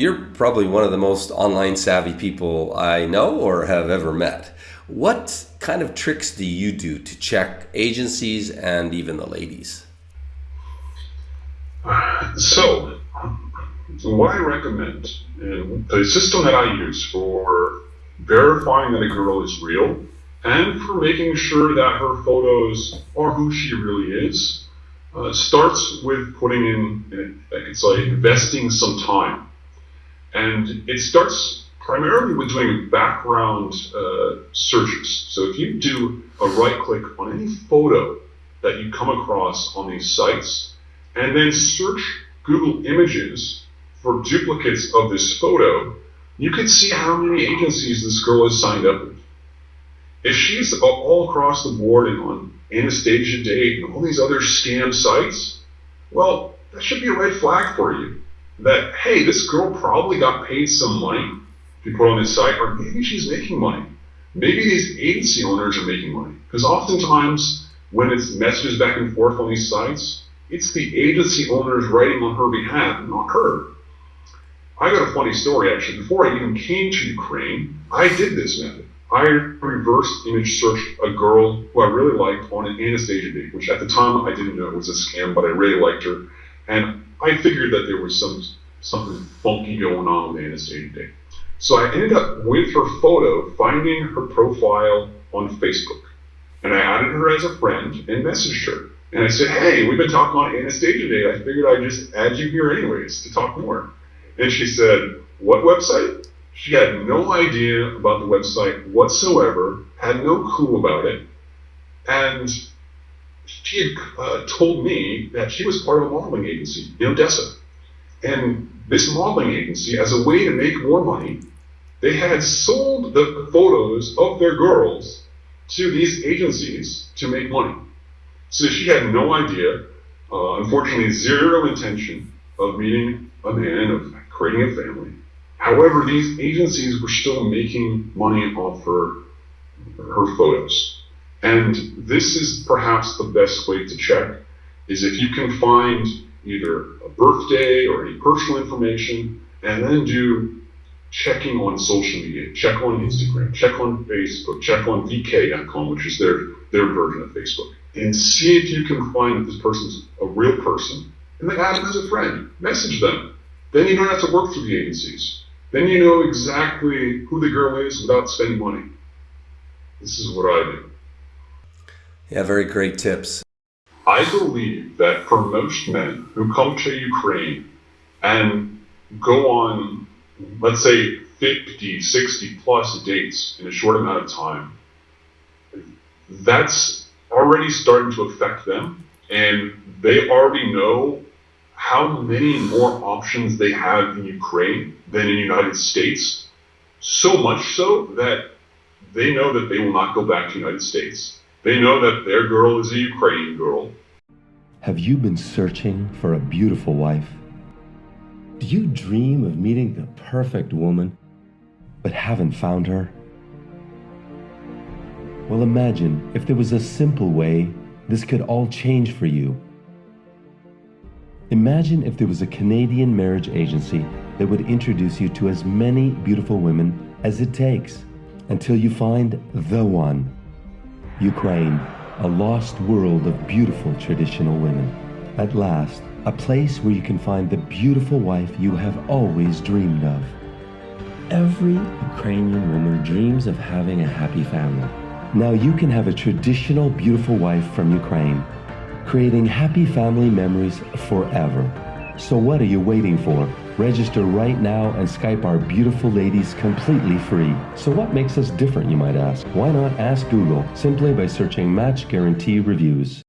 you're probably one of the most online savvy people I know or have ever met. What kind of tricks do you do to check agencies and even the ladies? So, what I recommend, the system that I use for verifying that a girl is real and for making sure that her photos are who she really is, uh, starts with putting in, I could say, investing some time. And it starts primarily with doing background uh, searches. So if you do a right click on any photo that you come across on these sites, and then search Google Images for duplicates of this photo, you can see how many agencies this girl has signed up with. If she's all across the board and on Anastasia Date and all these other scam sites, well, that should be a red flag for you. That, hey, this girl probably got paid some money to put on this site, or maybe she's making money. Maybe these agency owners are making money. Because oftentimes, when it's messages back and forth on these sites, it's the agency owners writing on her behalf, not her. I got a funny story actually. Before I even came to Ukraine, I did this method. I reverse image searched a girl who I really liked on an Anastasia date, which at the time I didn't know it was a scam, but I really liked her. And I figured that there was some something funky going on with Anastasia date. So I ended up with her photo, finding her profile on Facebook. And I added her as a friend and messaged her. And I said, hey, we've been talking on Anastasia Date. I figured I'd just add you here anyways to talk more. And she said, what website? She had no idea about the website whatsoever, had no clue about it. And she had uh, told me that she was part of a modeling agency in Odessa. And this modeling agency, as a way to make more money, they had sold the photos of their girls to these agencies to make money. So she had no idea, uh, unfortunately, zero intention of meeting a man, of creating a family. However, these agencies were still making money off her, her photos. And this is perhaps the best way to check, is if you can find either a birthday or any personal information, and then do checking on social media, check on Instagram, check on Facebook, check on VK.com, which is their, their version of Facebook and see if you can find that this person's a real person, and then add them as a friend. Message them. Then you don't have to work through the agencies. Then you know exactly who the girl is without spending money. This is what I do. Yeah, very great tips. I believe that for most men who come to Ukraine and go on, let's say, 50, 60 plus dates in a short amount of time, that's already starting to affect them, and they already know how many more options they have in Ukraine than in the United States. So much so that they know that they will not go back to the United States. They know that their girl is a Ukrainian girl. Have you been searching for a beautiful wife? Do you dream of meeting the perfect woman, but haven't found her? Well, imagine if there was a simple way this could all change for you. Imagine if there was a Canadian marriage agency that would introduce you to as many beautiful women as it takes until you find the one. Ukraine, a lost world of beautiful traditional women. At last, a place where you can find the beautiful wife you have always dreamed of. Every Ukrainian woman dreams of having a happy family. Now you can have a traditional beautiful wife from Ukraine, creating happy family memories forever. So what are you waiting for? Register right now and Skype our beautiful ladies completely free. So what makes us different, you might ask? Why not ask Google simply by searching Match Guarantee Reviews?